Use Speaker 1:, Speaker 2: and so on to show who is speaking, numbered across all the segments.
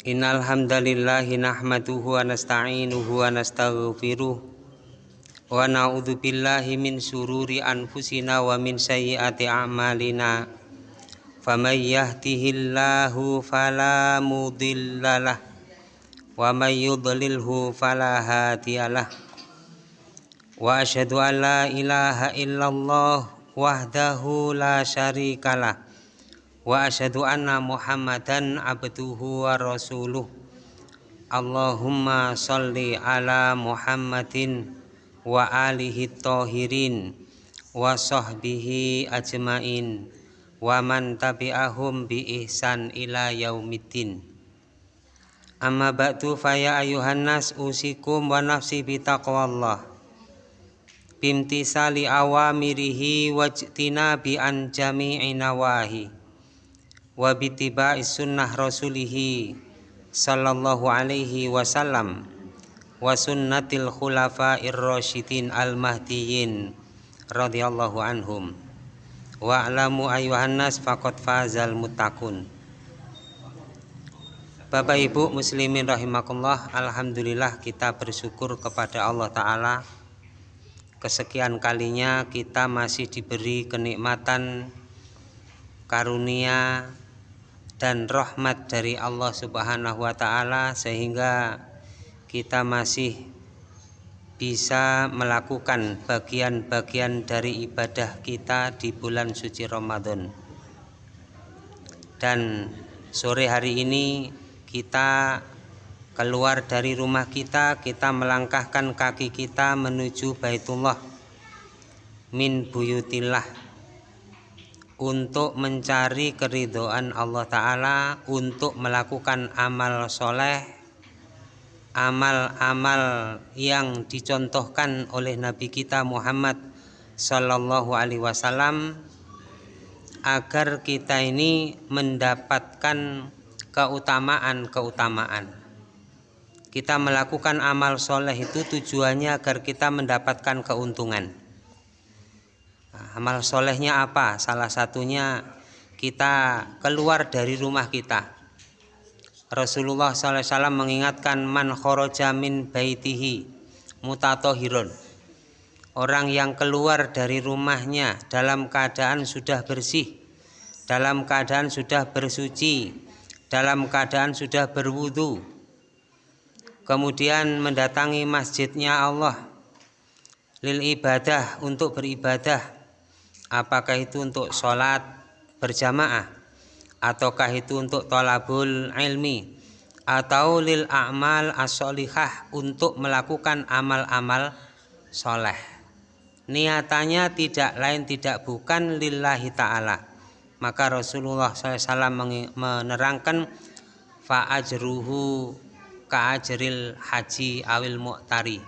Speaker 1: Innal hamdalillahi nahmaduhu wa nasta'inuhu wa nastaghfiruh wa na'udzu min sururi anfusina wa min sayyiati a'malina. Faman yahdihillahu fala mudhillalah wa may yudlilhu fala hadiyalah wa asyhadu an la ilaha illallah wahdahu la syarikalah wa asyhadu anna muhammadan abduhu wa rasuluh. Allahumma salli ala muhammadin wa alihi tahirin wa sahbihi ajmain wa man tabi'ahum bi ihsan ila yaumiddin. Amma ba'du faya ayuhan nas usikum wa nafsi bi taqwallah wa bitiba'i sunnah rasulihi sallallahu alaihi wasallam wa sunnatil khulafa'ir rasyidin al mahdiyyin radhiyallahu anhum. Wa alamu ayuhan nas faqad fazal muttaqun. Bapak Ibu muslimin rahimakumullah Alhamdulillah kita bersyukur kepada Allah Ta'ala. Kesekian kalinya kita masih diberi kenikmatan karunia dan rahmat dari Allah Subhanahu wa taala sehingga kita masih bisa melakukan bagian-bagian dari ibadah kita di bulan suci Ramadan. Dan sore hari ini kita keluar dari rumah kita, kita melangkahkan kaki kita menuju Baitullah min buyutillah untuk mencari keridoan Allah Ta'ala untuk melakukan amal soleh amal-amal yang dicontohkan oleh Nabi kita Muhammad Sallallahu Alaihi Wasallam agar kita ini mendapatkan keutamaan-keutamaan. Kita melakukan amal soleh itu tujuannya agar kita mendapatkan keuntungan amal solehnya apa? Salah satunya kita keluar dari rumah kita. Rasulullah SAW mengingatkan man khoroja min baitihi mutatohirun. Orang yang keluar dari rumahnya dalam keadaan sudah bersih, dalam keadaan sudah bersuci, dalam keadaan sudah berwudu, kemudian mendatangi masjidnya Allah lil ibadah untuk beribadah apakah itu untuk sholat berjamaah? Ataukah itu untuk tolabul ilmi? Atau lil a'mal as-solihah untuk melakukan amal-amal soleh? Niatannya tidak lain tidak bukan lillahi ta'ala. Maka Rasulullah SAW menerangkan fa'ajruhu ka'ajril haji awil mu'tari.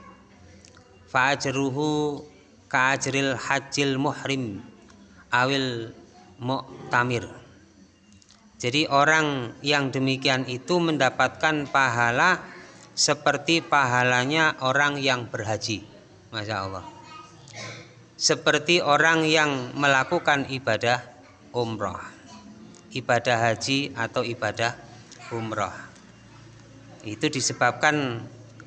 Speaker 1: Fa'ajruhu ka'ajril hajil muhrim awil mu'tamir. Jadi orang yang demikian itu mendapatkan pahala seperti pahalanya orang yang berhaji. Masya Allah. Seperti orang yang melakukan ibadah umroh ibadah haji atau ibadah umroh itu disebabkan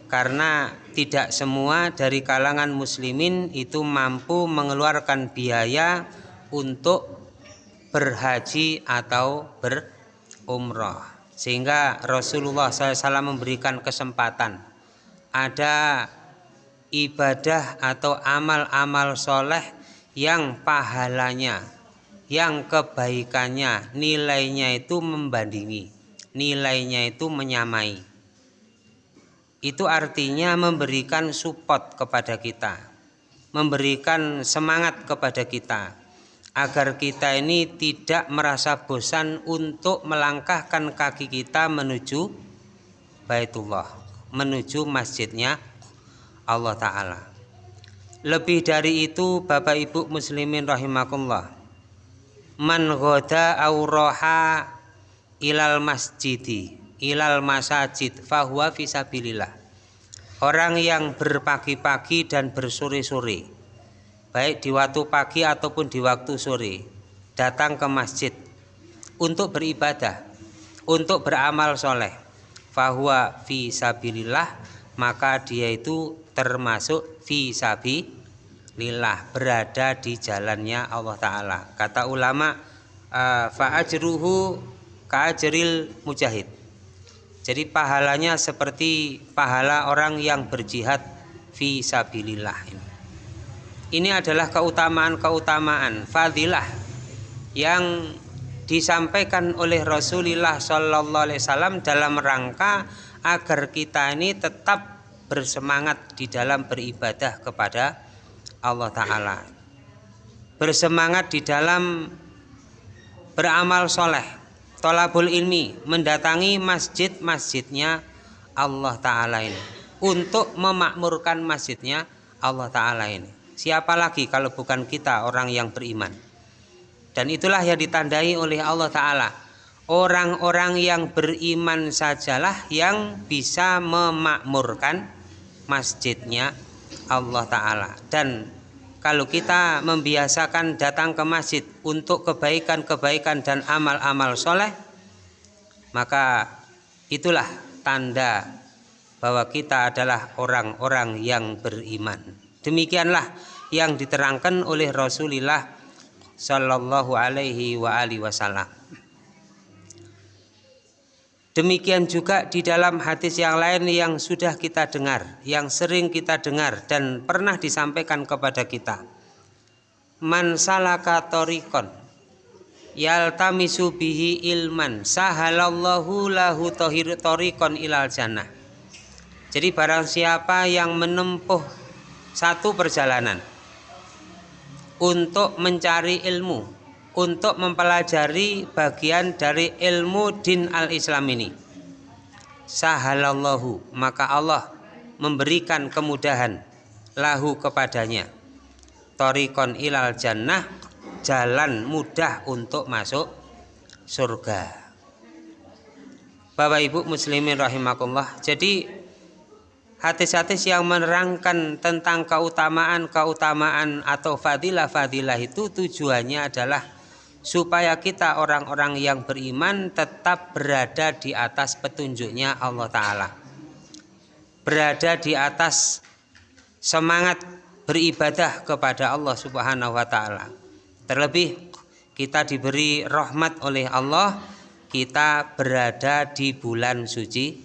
Speaker 1: karena tidak semua dari kalangan muslimin itu mampu mengeluarkan biaya untuk berhaji atau berumroh sehingga Rasulullah SAW memberikan kesempatan. Ada ibadah atau amal-amal soleh yang pahalanya yang kebaikannya nilainya itu membandingi nilainya itu menyamai. Itu artinya memberikan support kepada kita memberikan semangat kepada kita agar kita ini tidak merasa bosan untuk melangkahkan kaki kita menuju Baitullah, menuju masjidnya Allah Ta'ala. Lebih dari itu Bapak Ibu Muslimin rahimakumullah. Man ghoda auroha ilal masjidi ilal masajid fahuwa fisabilillah. Orang yang berpagi-pagi dan bersore-sore baik di waktu pagi ataupun di waktu sore datang ke masjid untuk beribadah untuk beramal soleh. Fahuwa fi sabilillah maka dia itu termasuk fi sabilillah berada di jalannya Allah taala. Kata ulama uh, fa ajruhu ka ajril mujahid. Jadi pahalanya seperti pahala orang yang berjihad fi sabilillah ini ini adalah keutamaan-keutamaan fadilah yang disampaikan oleh Rasulullah Shallallahu Alaihi Wasallam dalam rangka agar kita ini tetap bersemangat di dalam beribadah kepada Allah Taala, bersemangat di dalam beramal soleh, tolabul ilmi, mendatangi masjid-masjidnya Allah Taala ini untuk memakmurkan masjidnya Allah Taala ini. Siapa lagi kalau bukan kita orang yang beriman? Dan itulah yang ditandai oleh Allah Ta'ala. Orang-orang yang beriman sajalah yang bisa memakmurkan masjidnya Allah Ta'ala. Dan kalau kita membiasakan datang ke masjid untuk kebaikan-kebaikan dan amal-amal soleh Maka itulah tanda bahwa kita adalah orang-orang yang beriman Demikianlah yang diterangkan oleh Rasulullah Sallallahu alaihi wa wasallam Demikian juga di dalam hadis yang lain yang sudah kita dengar, yang sering kita dengar dan pernah disampaikan kepada kita. Man salaka torikon yaltamisu ilman sahalallahu lahu tohir torikon ilal jannah. Jadi barang siapa yang menempuh satu perjalanan untuk mencari ilmu, untuk mempelajari bagian dari ilmu din al-Islam ini. Sahalallahu, maka Allah memberikan kemudahan lahu kepadanya. Torikon ilal jannah, jalan mudah untuk masuk surga. Bapak Ibu muslimin rahimakumullah. Jadi hadis-hadis yang menerangkan tentang keutamaan-keutamaan atau fadilah-fadilah itu tujuannya adalah supaya kita orang-orang yang beriman tetap berada di atas petunjuknya Allah Ta'ala berada di atas semangat beribadah kepada Allah Subhanahu wa Ta'ala. Terlebih, kita diberi rahmat oleh Allah, kita berada di bulan suci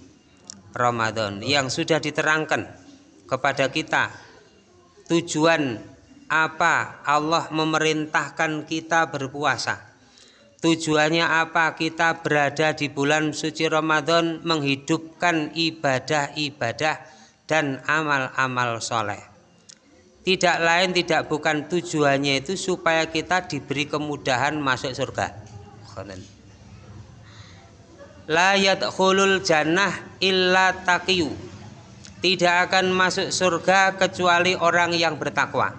Speaker 1: Ramadan yang sudah diterangkan kepada kita. Tujuan apa Allah memerintahkan kita berpuasa? Tujuannya apa kita berada di bulan suci Ramadan menghidupkan ibadah-ibadah dan amal-amal soleh? Tidak lain tidak bukan tujuannya itu supaya kita diberi kemudahan masuk surga la yadkhulul jannah illa taqiyu. Tidak akan masuk surga kecuali orang yang bertakwa.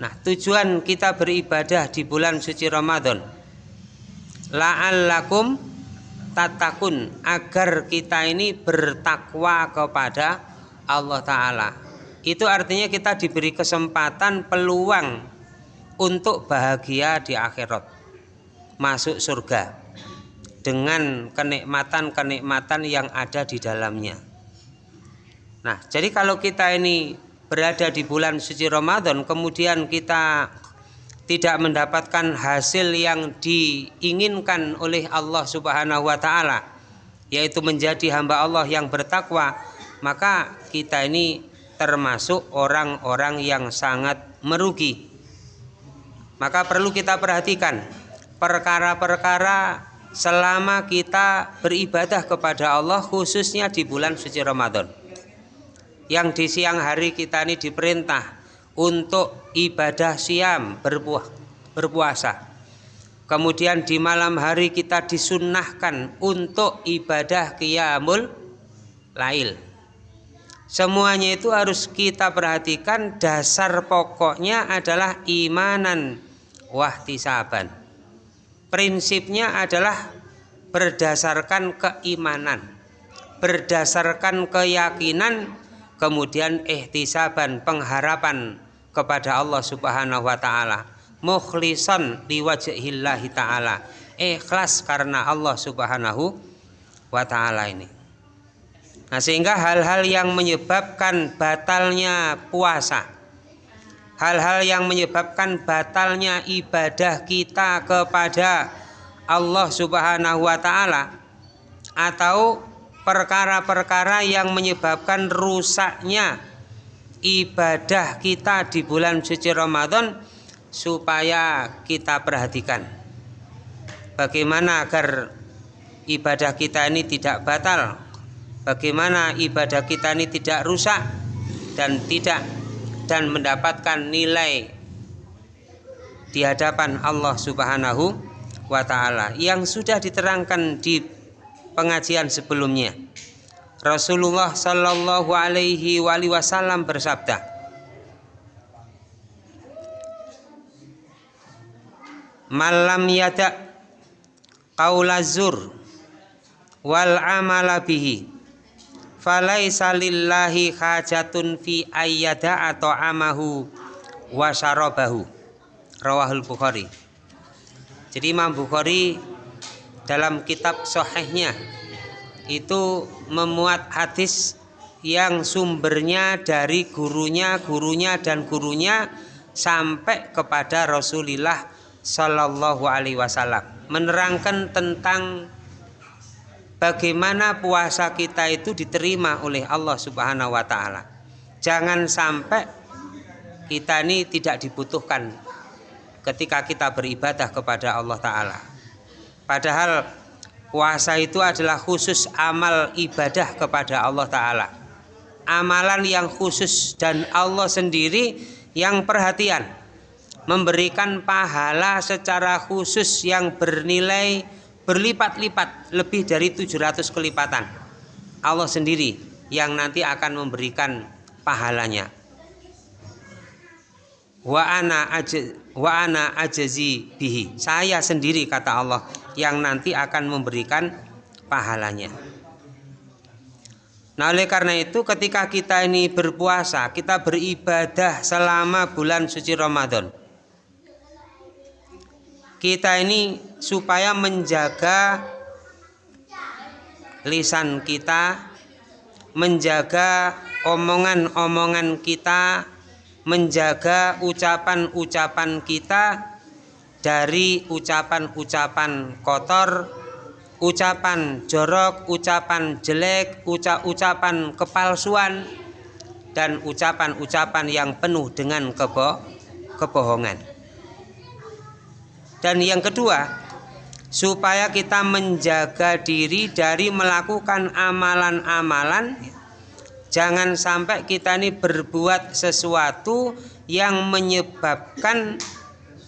Speaker 1: Nah tujuan kita beribadah di bulan suci Ramadan. La'allakum tatakun agar kita ini bertakwa kepada Allah Ta'ala. Itu artinya kita diberi kesempatan peluang untuk bahagia di akhirat. Masuk surga dengan kenikmatan-kenikmatan yang ada di dalamnya. Nah, jadi kalau kita ini berada di bulan suci Ramadan, kemudian kita tidak mendapatkan hasil yang diinginkan oleh Allah Subhanahu wa taala, yaitu menjadi hamba Allah yang bertakwa, maka kita ini termasuk orang-orang yang sangat merugi. Maka perlu kita perhatikan perkara-perkara selama kita beribadah kepada Allah khususnya di bulan suci Ramadan. Yang di siang hari kita ini diperintah untuk ibadah siam berpuah, berpuasa. Kemudian di malam hari kita disunnahkan untuk ibadah qiyamul lail. Semuanya itu harus kita perhatikan. Dasar pokoknya adalah imanan wahtisaban prinsipnya adalah berdasarkan keimanan berdasarkan keyakinan kemudian ihtisaban pengharapan kepada Allah Subhanahu wa taala. Mukhlisan liwajhillahi taala. Ikhlas karena Allah Subhanahu wa taala ini. Nah, sehingga hal-hal yang menyebabkan batalnya puasa, hal-hal yang menyebabkan batalnya ibadah kita kepada Allah Subhanahu wa taala atau perkara-perkara yang menyebabkan rusaknya ibadah kita di bulan suci Ramadan supaya kita perhatikan. Bagaimana agar ibadah kita ini tidak batal? Bagaimana ibadah kita ini tidak rusak dan tidak dan mendapatkan nilai di hadapan Allah Subhanahu wa taala yang sudah diterangkan di pengajian sebelumnya. Rasulullah Shallallahu alaihi wasallam bersabda, "Malam yada qaulazur wal amala bihi falaisa lillahi hajatun fi ayyada atau amahu wa syarabahu. Rawahul bukhari. Jadi Imam Bukhari dalam kitab sohehnya itu memuat hadis yang sumbernya dari gurunya, gurunya dan gurunya sampai kepada Rasulullah Shallallahu Alaihi Wasallam. Menerangkan tentang bagaimana puasa kita itu diterima oleh Allah Subhanahu wa taala. Jangan sampai kita ini tidak dibutuhkan ketika kita beribadah kepada Allah taala. Padahal puasa itu adalah khusus amal ibadah kepada Allah taala. Amalan yang khusus dan Allah sendiri yang perhatian memberikan pahala secara khusus yang bernilai berlipat-lipat lebih dari 700 kelipatan. Allah sendiri yang nanti akan memberikan pahalanya. Wa ana ajazi bihi. Saya sendiri kata Allah yang nanti akan memberikan pahalanya. Nah oleh karena itu ketika kita ini berpuasa kita beribadah selama bulan suci Ramadan kita ini supaya menjaga lisan kita, menjaga omongan-omongan kita, menjaga ucapan-ucapan kita dari ucapan-ucapan kotor, ucapan jorok, ucapan jelek, ucapan kepalsuan, dan ucapan-ucapan yang penuh dengan kebo kebohongan. Dan yang kedua, supaya kita menjaga diri dari melakukan amalan-amalan jangan sampai kita ini berbuat sesuatu yang menyebabkan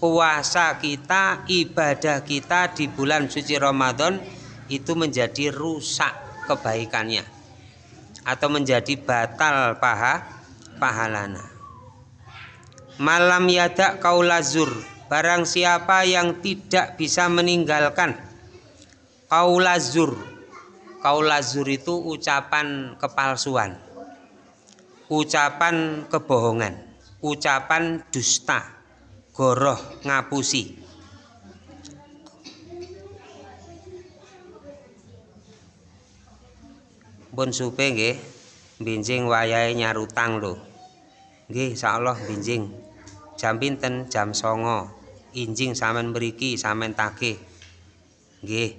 Speaker 1: puasa kita, ibadah kita di bulan suci Ramadan itu menjadi rusak kebaikannya atau menjadi batal paha pahalana. Malam yada kaulazur Barang siapa yang tidak bisa meninggalkan kaulazur. Kaulazur itu ucapan kepalsuan. Ucapan kebohongan, ucapan dusta, goroh ngapusi. Pun supe nggih, binjing wayahe nyarutang lho. Nggih, insyaallah binjing. Jam pinten? Jam songo injing sampean mriki sampean tagih. Nggih.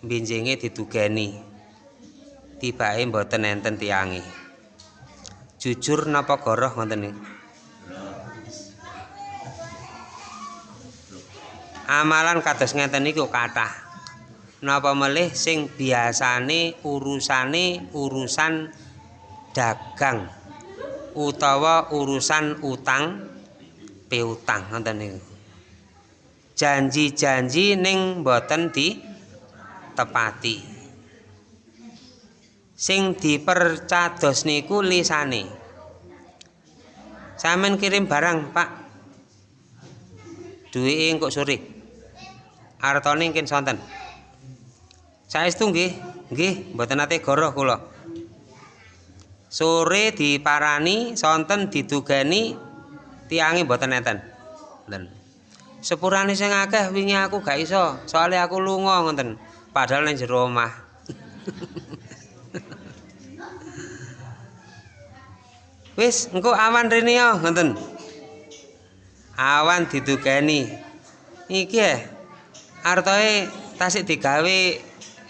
Speaker 1: Benjinge ditugani tibake mboten enten tiange. Jujur napa goroh ngoten niku amalan kados ngeten niku kathah. Napa melih sing biasane urusane urusan dagang utawa urusan utang piutang ngoten niku janji-janji ning boten di tepati sing dipercados niku lisane. Sampean kirim barang Pak. Duwike engko sore artone mungkin sonten. Saestu nggih nggih mboten nate goroh kula. Sore diparani sonten didugani tiange mboten enten sepurane sing akeh wingi aku gak iso soalnya aku lunga ngoten padahal nang jero omah. Wis engko awan rene yo ngoten. Awan didugani iki ya artoe tasik digawe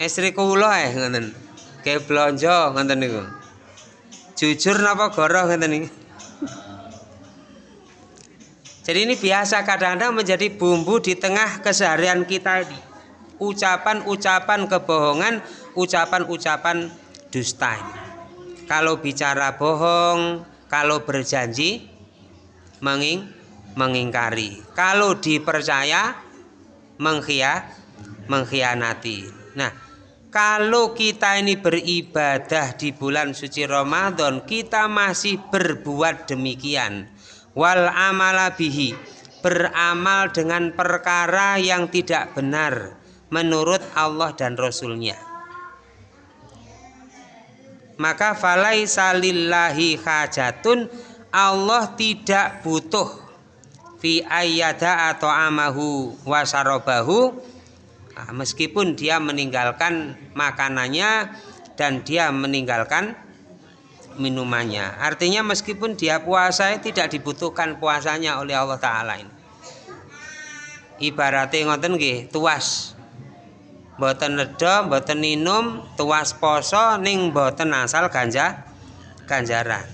Speaker 1: istri kula eh ngoten. Ke blonjo ngoten niku. Jujur napa goroh ngoten iki jadi ini biasa kadang-kadang menjadi bumbu di tengah keseharian kita ini. Ucapan-ucapan kebohongan ucapan-ucapan dusta kalau bicara bohong kalau berjanji menging mengingkari. Kalau dipercaya mengkhia mengkhianati. Nah kalau kita ini beribadah di bulan suci Ramadan kita masih berbuat demikian wal amala bihi beramal dengan perkara yang tidak benar menurut Allah dan Rasulnya. Maka falai salillahi hajatun Allah tidak butuh fi ayyada atau amahu wasarobahu nah, meskipun dia meninggalkan makanannya dan dia meninggalkan minumannya. Artinya meskipun dia puasa tidak dibutuhkan puasanya oleh Allah Ta'ala ini. Ibaratnya ngoten nggih tuas. Boten nedha boten minum tuas poso ning boten asal ganja ganjaran.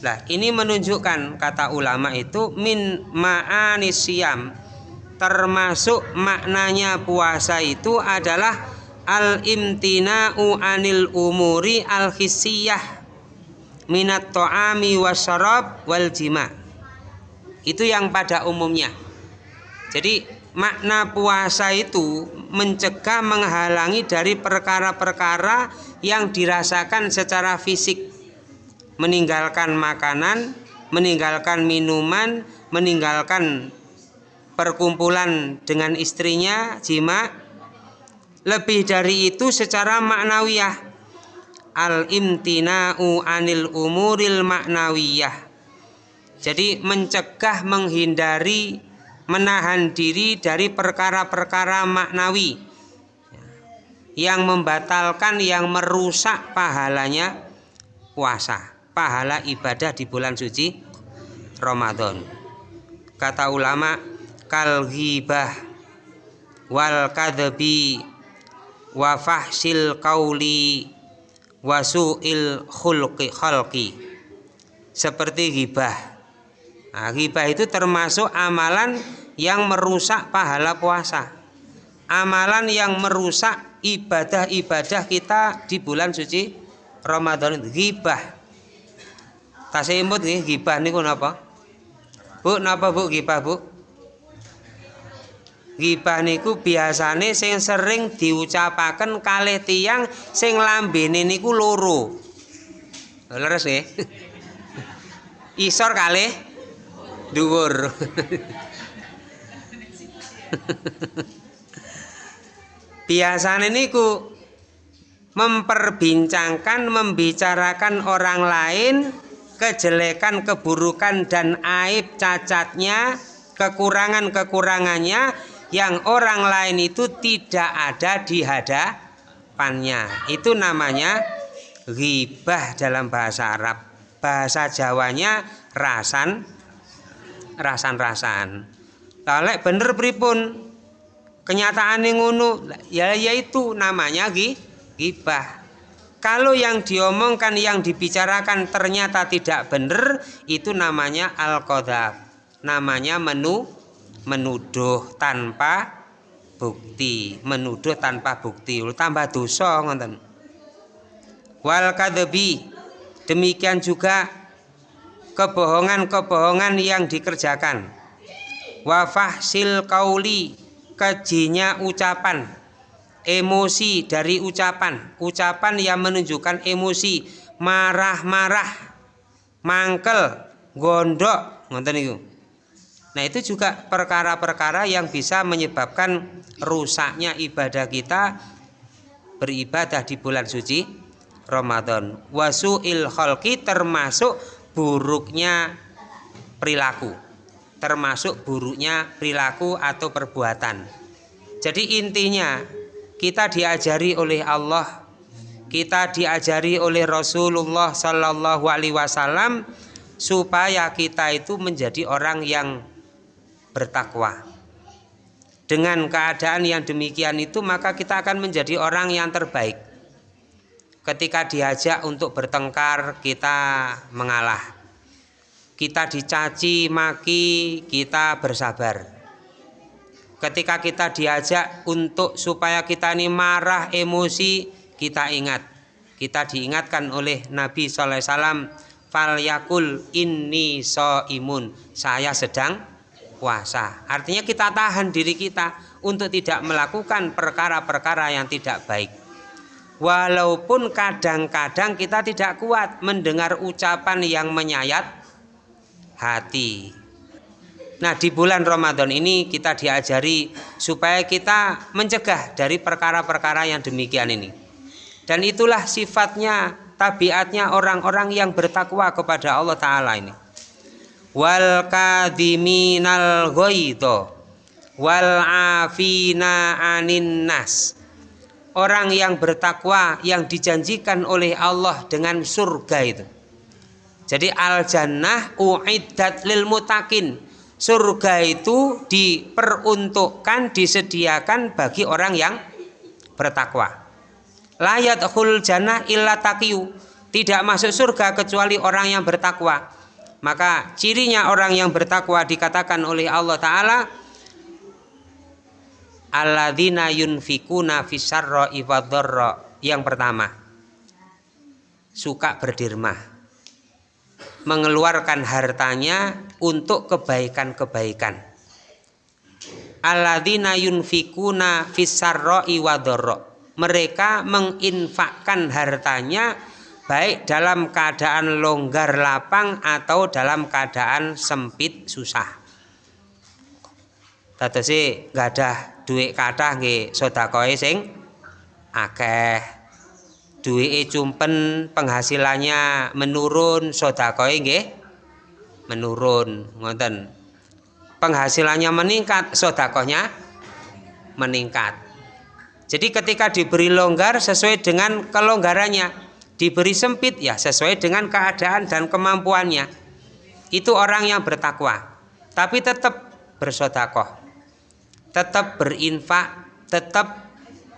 Speaker 1: Nah, ini menunjukkan kata ulama itu min ma'anis siam termasuk maknanya puasa itu adalah al imtina'u anil umuri al hissiyah minat to'ami wasyarab wal jima. Itu yang pada umumnya. Jadi makna puasa itu mencegah menghalangi dari perkara-perkara yang dirasakan secara fisik. Meninggalkan makanan meninggalkan minuman meninggalkan perkumpulan dengan istrinya jima. Lebih dari itu secara maknawiyah al imtina'u anil umuril maknawiyah jadi mencegah menghindari menahan diri dari perkara-perkara maknawi. Yang membatalkan yang merusak pahalanya puasa pahala ibadah di bulan suci Ramadan. Kata ulama kal ghibah wal kadhabi wa fahsil qauli wasu'il khulqi khalqi. Seperti ghibah. Nah, ghibah itu termasuk amalan yang merusak pahala puasa. Amalan yang merusak ibadah-ibadah kita di bulan suci Ramadan. Ghibah. Tasih imut nih ghibah niku napa? Bu napa Bu ghibah Bu Gibah niku biasane sing sering diucapaken kalih tiyang sing lambene niku loro. Leres nggih. Isor kalih dhuwur. biasane niku memperbincangkan membicarakan orang lain kejelekan keburukan dan aib cacatnya kekurangan-kekurangannya yang orang lain itu tidak ada di hadapannya. Itu namanya ghibah dalam bahasa Arab. Bahasa Jawanya rasan rasan-rasan. Talek bener pripun? Kenyataan yang ngono ya yaitu namanya ghibah. Kalau yang diomongkan yang dibicarakan ternyata tidak benar itu namanya al-qadhab. Namanya menu menuduh tanpa bukti menuduh tanpa bukti. Tambah dosa ngoten. Wal demikian juga kebohongan-kebohongan yang dikerjakan. Wafahsil kauli kejinya ucapan emosi dari ucapan. Ucapan yang menunjukkan emosi marah-marah mangkel gondok ngoten niku Nah itu juga perkara-perkara yang bisa menyebabkan rusaknya ibadah kita beribadah di bulan suci Ramadan. Wasu'il kholki termasuk buruknya perilaku. Termasuk buruknya perilaku atau perbuatan. Jadi intinya kita diajari oleh Allah kita diajari oleh Rasulullah Sallallahu Alaihi Wasallam supaya kita itu menjadi orang yang bertakwa. Dengan keadaan yang demikian itu maka kita akan menjadi orang yang terbaik. Ketika diajak untuk bertengkar kita mengalah. Kita dicaci maki kita bersabar. Ketika kita diajak untuk supaya kita ini marah emosi kita ingat. Kita diingatkan oleh Nabi SAW fal yakul inni so imun saya sedang puasa. Artinya kita tahan diri kita untuk tidak melakukan perkara-perkara yang tidak baik. Walaupun kadang-kadang kita tidak kuat mendengar ucapan yang menyayat hati. Nah, di bulan Ramadan ini kita diajari supaya kita mencegah dari perkara-perkara yang demikian ini. Dan itulah sifatnya, tabiatnya orang-orang yang bertakwa kepada Allah Ta'ala ini wal kadiminal ghaidha wal afina anin nas. Orang yang bertakwa yang dijanjikan oleh Allah dengan surga itu. Jadi al jannah uiddat lil mutakin surga itu diperuntukkan disediakan bagi orang yang bertakwa. Layat khul jannah illa taqiyu. Tidak masuk surga kecuali orang yang bertakwa maka cirinya orang yang bertakwa dikatakan oleh Allah Ta'ala Alladzina yunfikuna fisarro ifadorro Yang pertama Suka berdirmah Mengeluarkan hartanya untuk kebaikan-kebaikan. Alladzina yunfikuna fisarro iwadorro Mereka menginfakkan hartanya baik dalam keadaan longgar lapang atau dalam keadaan sempit susah. sih nggak ada duit kata nggih sedekah sing akeh. Duit cumpen penghasilannya menurun sedekah nggih menurun ngoten. Penghasilannya meningkat sedekahnya meningkat. Jadi ketika diberi longgar sesuai dengan kelonggarannya diberi sempit ya sesuai dengan keadaan dan kemampuannya. Itu orang yang bertakwa tapi tetap bersodakoh tetap berinfak tetap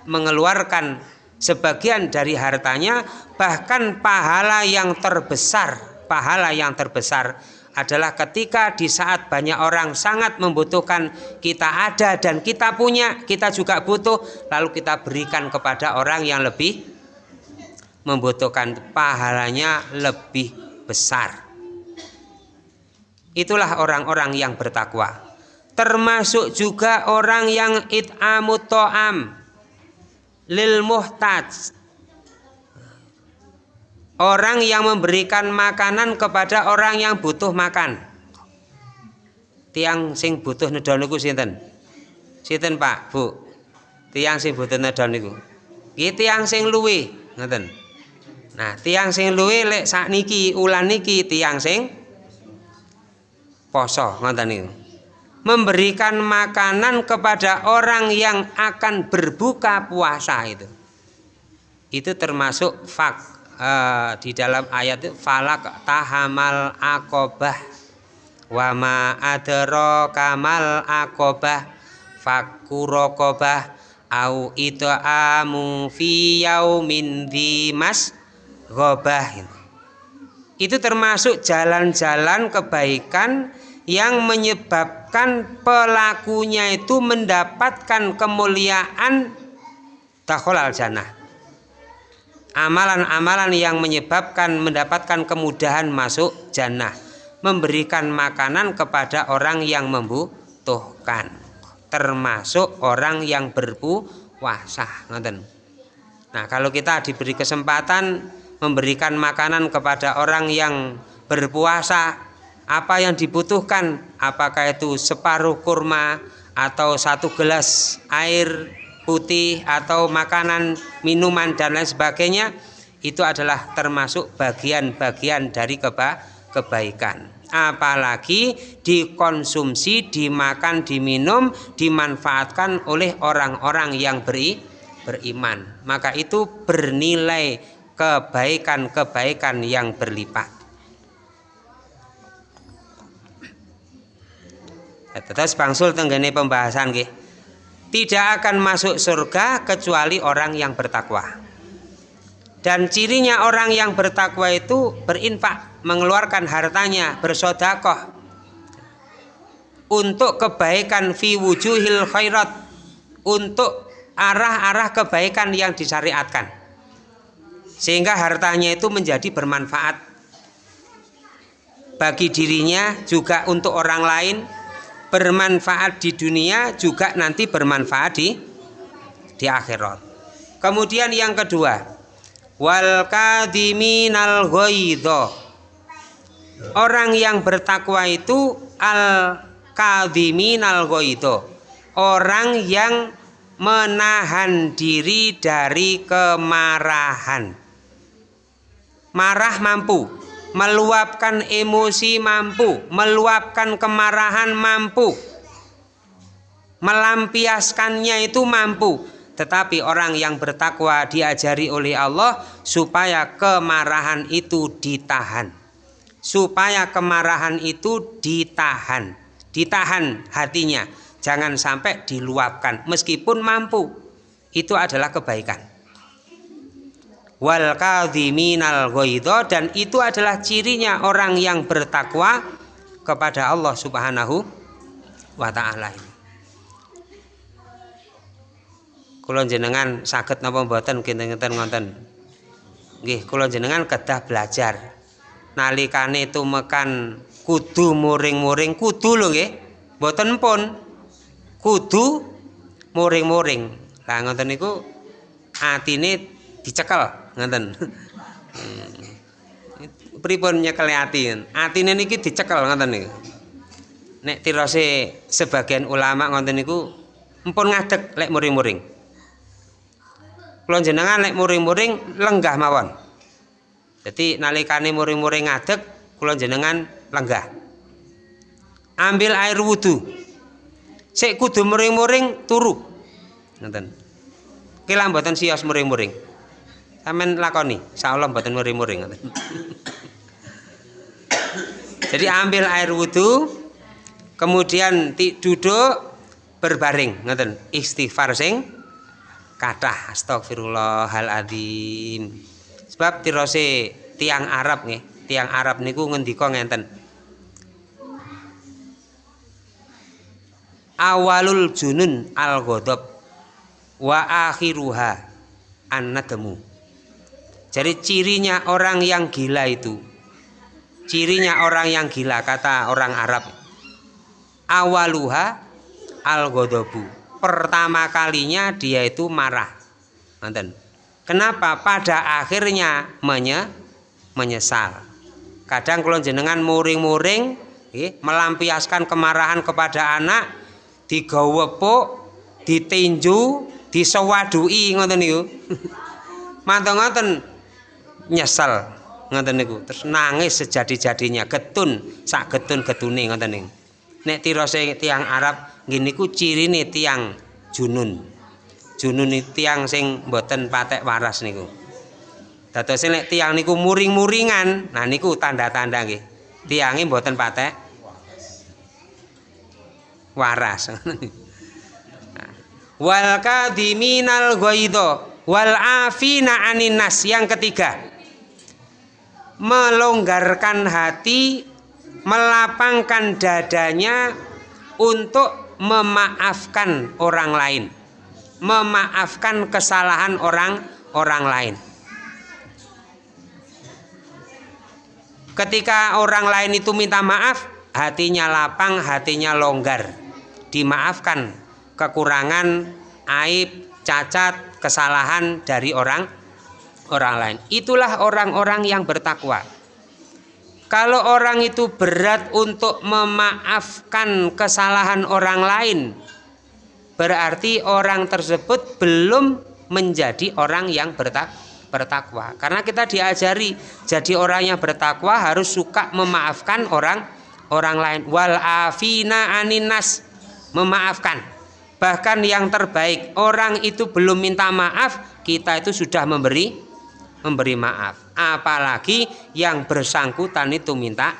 Speaker 1: mengeluarkan sebagian dari hartanya bahkan pahala yang terbesar pahala yang terbesar adalah ketika di saat banyak orang sangat membutuhkan kita ada dan kita punya kita juga butuh lalu kita berikan kepada orang yang lebih membutuhkan pahalanya lebih besar. Itulah orang-orang yang bertakwa. Termasuk juga orang yang it'amut to'am lil muhtaj. Orang yang memberikan makanan kepada orang yang butuh makan. Tiang sing butuh nedon niku sinten? Sinten Pak, Bu? Tiang sing butuh nedon niku. Iki tiang sing luwe, ngoten. Nah, tiang sing luwe lek sakniki ulan niki tiang sing poso ngoten niku. Memberikan makanan kepada orang yang akan berbuka puasa itu. Itu termasuk fak uh, di dalam ayat itu falak tahamal akobah wa ma adro kamal akobah fakurokobah au itu amu fi yaumin dimas ghobah. Itu termasuk jalan-jalan kebaikan yang menyebabkan pelakunya itu mendapatkan kemuliaan al jannah amalan-amalan yang menyebabkan mendapatkan kemudahan masuk jannah. Memberikan makanan kepada orang yang membutuhkan. Termasuk orang yang berpuasa. Nah kalau kita diberi kesempatan memberikan makanan kepada orang yang berpuasa. Apa yang dibutuhkan? Apakah itu separuh kurma atau satu gelas air putih atau makanan minuman dan lain sebagainya? Itu adalah termasuk bagian-bagian dari keba kebaikan. Apalagi dikonsumsi dimakan diminum dimanfaatkan oleh orang-orang yang beri beriman. Maka itu bernilai kebaikan-kebaikan yang berlipat. Terus bangsul tenggene pembahasan. Tidak akan masuk surga kecuali orang yang bertakwa. Dan cirinya orang yang bertakwa itu berinfak, mengeluarkan hartanya, bersodakoh untuk kebaikan fi wujuhil khairat, untuk arah-arah kebaikan yang disyariatkan. Sehingga hartanya itu menjadi bermanfaat bagi dirinya juga untuk orang lain bermanfaat di dunia juga nanti bermanfaat di di akhirat. Kemudian yang kedua, wal kadiminal ghaidha. Orang yang bertakwa itu al kadiminal ghaidha. Orang yang menahan diri dari kemarahan. Marah mampu, meluapkan emosi mampu, meluapkan kemarahan mampu, melampiaskannya itu mampu. Tetapi orang yang bertakwa diajari oleh Allah supaya kemarahan itu ditahan. Supaya kemarahan itu ditahan. Ditahan hatinya. Jangan sampai diluapkan meskipun mampu. Itu adalah kebaikan wal kadhiminal ghaidha dan itu adalah cirinya orang yang bertakwa kepada Allah Subhanahu wa taala. Kula jenengan saged napa mboten kinten-kinten ngoten. Nggih, kula jenengan kedah belajar. Nalikane tumekan kudu muring-muring kudu lho nggih. Mboten pun kudu muring-muring. Lah ngoten niku atine dicekel ngoten. Pripun nyekel ati? Atine niki dicekel ngoten niku. Nek tirose sebagian ulama ngoten niku empun ngadeg lek muring-muring. Kula jenengan lek muring-muring lenggah mawon. Jadi nalikane muring-muring ngadeg kula jenengan lenggah. Ambil air wudhu. Sik kudu muring-muring turu. Ngoten. Kila mboten sios muring-muring. Sampeyan lakoni, insyaallah mboten muring-muring. Jadi ambil air wudhu, kemudian duduk berbaring, ngoten. Istighfar sing kathah astagfirullahaladzim. Sebab tirose tiang Arab nggih, tiang Arab niku ngendika ngenten. Awalul junun al ghadab wa akhiruha an-nadamu. Jadi cirinya orang yang gila itu Cirinya orang yang gila kata orang Arab Awaluha al -godobu. Pertama kalinya dia itu marah Nanten. Kenapa? Pada akhirnya menye, menyesal Kadang kalau jenengan muring-muring Melampiaskan kemarahan kepada anak Digawepuk Ditinju Disewadui ngoten niku Mantong-ngoten nyesel ngoten niku. Terus nangis sejadi-jadinya getun sak getun getune ngoten niku nek tirose tiang Arab nggih niku cirine tiang junun. Junun tiang sing mboten patek waras niku. Dados nek tiang niku muring-muringan nah niku tanda-tanda nggih. Tiange mboten patek waras wal kadiminal ghaidha wal afina anin nas. Yang ketiga melonggarkan hati, melapangkan dadanya untuk memaafkan orang lain, memaafkan kesalahan orang orang lain. Ketika orang lain itu minta maaf, hatinya lapang, hatinya longgar, dimaafkan kekurangan, aib, cacat, kesalahan dari orang orang lain. Itulah orang-orang yang bertakwa. Kalau orang itu berat untuk memaafkan kesalahan orang lain, berarti orang tersebut belum menjadi orang yang bertakwa. Karena kita diajari jadi orang yang bertakwa harus suka memaafkan orang orang lain. Wal afina aninas memaafkan. bahkan yang terbaik orang itu belum minta maaf kita itu sudah memberi memberi maaf. Apalagi yang bersangkutan itu minta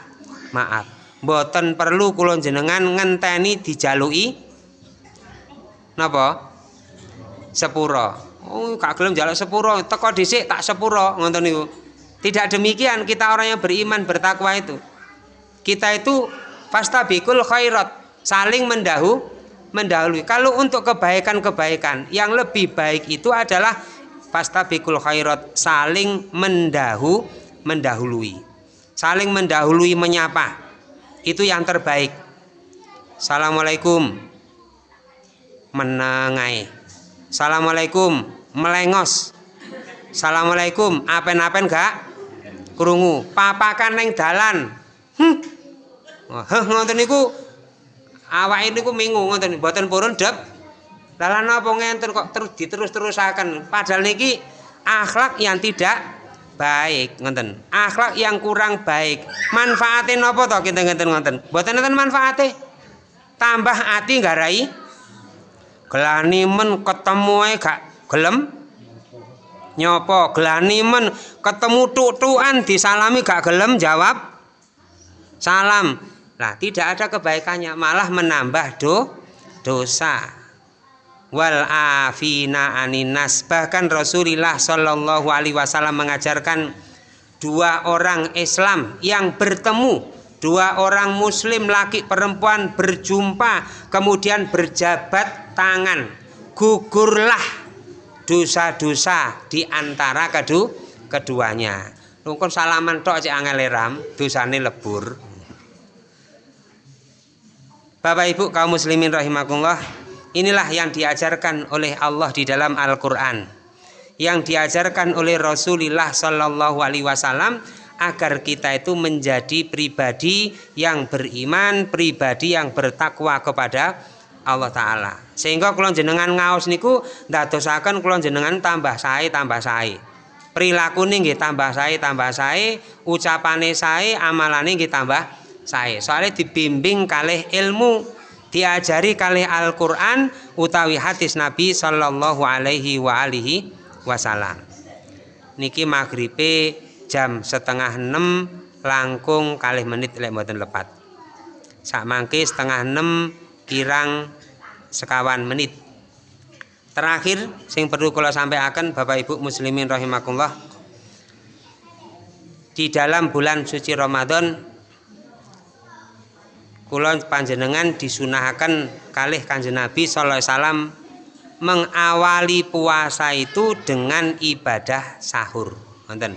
Speaker 1: maaf. Boten perlu kulon jenengan ngenteni dijalui napa? Sepuro. Oh kak gelem jaluk sepuro. Teko dhisik tak sepuro ngoten niku. Tidak demikian kita orang yang beriman bertakwa itu. Kita itu fastabikul khairat saling mendahu mendahului. Kalau untuk kebaikan-kebaikan yang lebih baik itu adalah fastabikul khairat saling mendahu mendahului. Saling mendahului menyapa. Itu yang terbaik. Assalamualaikum. Menengai Assalamualaikum. Melengos. Assalamualaikum. Apen-apen gak? Krungu. Papakan neng dalan. Hm Heh ngoten niku. Awake niku minggu ngoten. Mboten purun dep dalan apa ngenten kok terus diterus-terusaken? Padahal niki akhlak yang tidak baik ngoten. Akhlak yang kurang baik. Manfaatin apa to kinten-kinten ngoten? Mboten enten manfaate? Tambah ati garai gelani men ketemu gak gelem? Nyopo gelani men ketemu tuk-tukan disalami gak gelem? Jawab salam. Nah, tidak ada kebaikannya, malah menambah do, dosa. Wal afina aninas. Bahkan Rasulullah Shallallahu alaihi wasallam mengajarkan dua orang Islam yang bertemu, dua orang muslim laki perempuan berjumpa kemudian berjabat tangan. Gugurlah dosa-dosa di antara kedu keduanya. Nungkon salaman tok cek angel ram, dosane lebur. Bapak Ibu kaum muslimin rahimakumullah, inilah yang diajarkan oleh Allah di dalam Al-Qur'an. Yang diajarkan oleh Rasulullah Shallallahu alaihi wasallam agar kita itu menjadi pribadi yang beriman, pribadi yang bertakwa kepada Allah taala. Sehingga kula jenengan ngaos niku ndadosaken kula jenengan tambah sae tambah sae. Prilakune nggih tambah sae tambah sae, ucapane sae, amalane nggih tambah sae soalnya dibimbing kalih ilmu diajari kalih Al-Qur'an utawi hadis Nabi sallallahu alaihi wa alihi wasallam. Niki maghribe jam setengah enam langkung kalih menit lek mboten lepat. Sak mangke setengah enam kirang sekawan menit. Terakhir sing perlu kalau sampai akan Bapak Ibu muslimin rahimakumullah di dalam bulan suci Ramadan kula panjenengan disunahkan kalih Kanjeng Nabi sallallahu alaihi wasallam mengawali puasa itu dengan ibadah sahur. Wonten.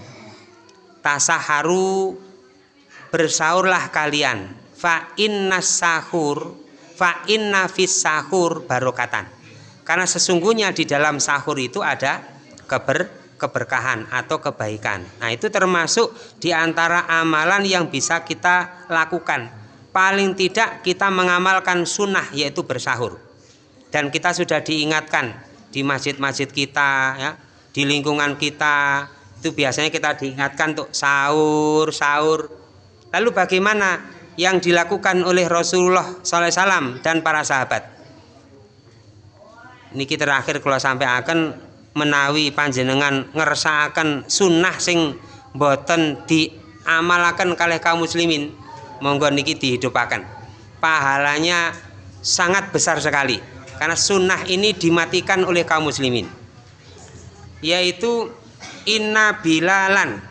Speaker 1: Tasaharu bersaurlah kalian. Fa inna sahur fa inna fis sahur barokatan. Karena sesungguhnya di dalam sahur itu ada keber keberkahan atau kebaikan. Nah, itu termasuk di antara amalan yang bisa kita lakukan paling tidak kita mengamalkan sunnah yaitu bersahur. Dan kita sudah diingatkan di masjid-masjid kita ya di lingkungan kita itu biasanya kita diingatkan untuk sahur sahur. Lalu bagaimana yang dilakukan oleh Rasulullah SAW dan para sahabat? Niki terakhir kalau sampai akan menawi panjenengan ngersakaken sunnah sing boten diamalakan kalih kaum muslimin monggo niki dihidupakan pahalanya sangat besar sekali karena sunnah ini dimatikan oleh kaum muslimin. Yaitu inna bilalan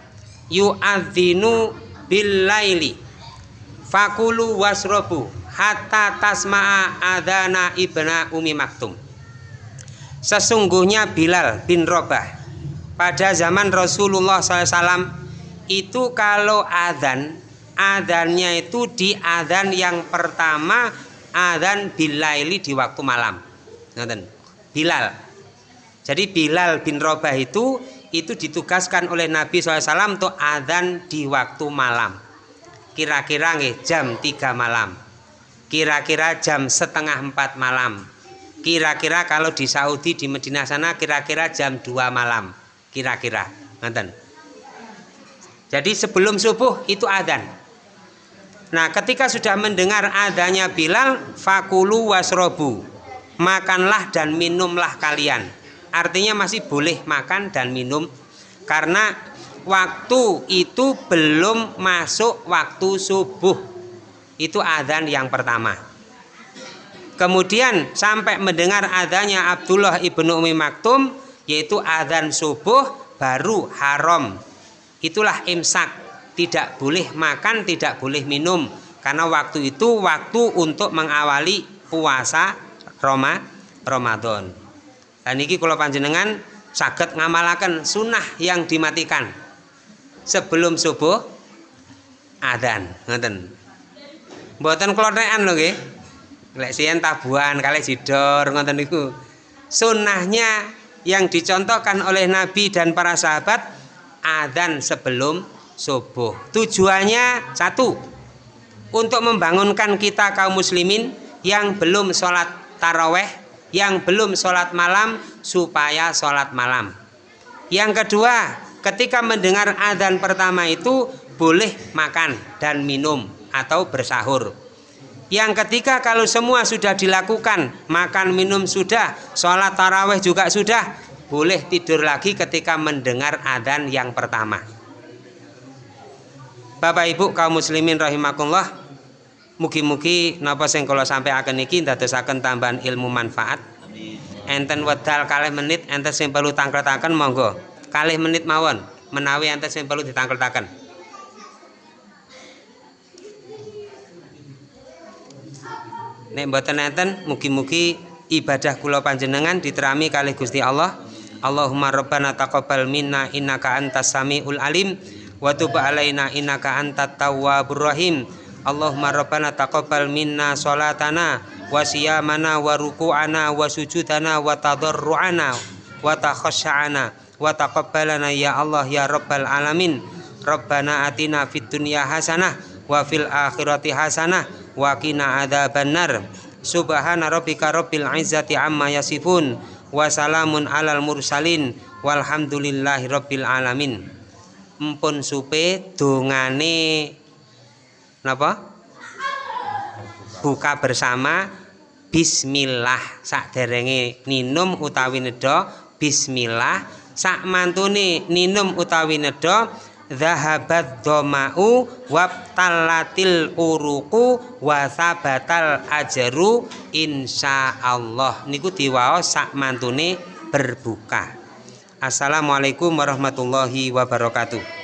Speaker 1: yu'adzinu billaili fakulu wasrobu hatta tasma'a adana ibna umi maktum. Sesungguhnya Bilal bin Robah pada zaman Rasulullah SAW itu kalau adzan adhannya itu di adhan yang pertama adhan bilaili di waktu malam. Nonton. Bilal. Jadi Bilal bin Robah itu itu ditugaskan oleh Nabi SAW untuk adhan di waktu malam. Kira-kira jam 3 malam. Kira-kira jam setengah 4 malam. Kira-kira kalau di Saudi di Medina sana kira-kira jam 2 malam. Kira-kira. Nonton. Jadi sebelum subuh itu adzan Nah ketika sudah mendengar adanya Bilal Fakulu wasrobu. Makanlah dan minumlah kalian. Artinya masih boleh makan dan minum. Karena waktu itu belum masuk waktu subuh. Itu adzan yang pertama. Kemudian sampai mendengar adanya Abdullah ibnu Umi Maktum yaitu adzan subuh baru haram. Itulah imsak tidak boleh makan tidak boleh minum. Karena waktu itu waktu untuk mengawali puasa Roma Ramadan. Dan ini kalau panjenengan sakit ngamalakan sunnah yang dimatikan sebelum subuh adan ngoten. Mboten klothekan lho nggih. Lek siyen tabuhan kali jidor ngoten niku. Sunnahnya yang dicontohkan oleh Nabi dan para sahabat adan sebelum subuh. Tujuannya satu, untuk membangunkan kita kaum muslimin yang belum sholat taraweh, yang belum sholat malam supaya sholat malam. Yang kedua, ketika mendengar adzan pertama itu boleh makan dan minum atau bersahur. Yang ketiga kalau semua sudah dilakukan, makan minum sudah, sholat taraweh juga sudah, boleh tidur lagi ketika mendengar adzan yang pertama. Bapak Ibu kaum muslimin rahimakumullah. Mugi-mugi napa sing kula sampaiaken iki ndadosaken tambahan ilmu manfaat. Enten wedal kalih menit enten sing perlu tangkletaken monggo. Kalih menit mawon menawi enten sing perlu ditangkletaken Nek mboten enten mugi-mugi ibadah kula panjenengan diterami kalih Gusti Allah. Allahumma rabbana taqabbal minna innaka antas samiul alim wa tub alaina innaka antat tawwabur rahim. Allahumma rabbana taqabbal minna salatana wa siyamana wa ruku'ana wa sujudana wa tadarru'ana wa takhasya'ana wa taqabbalana ya Allah ya rabbal alamin. Rabbana atina fid dunya hasanah wa fil akhirati hasanah wa qina adzabannar. Subhana rabbika rabbil izzati amma yasifun wa salamun alal mursalin. Walhamdulillahi rabbil alamin empun supe dongane napa? Buka bersama bismillah. Sakderenge ninum utawi nedha bismillah. Sak mantune ninum utawi nedha zahabat doma'u wabtalatil uruku wasabatal ajaru insyaallah niku diwaos sak mantune berbuka Assalamualaikum warahmatullahi wabarakatuh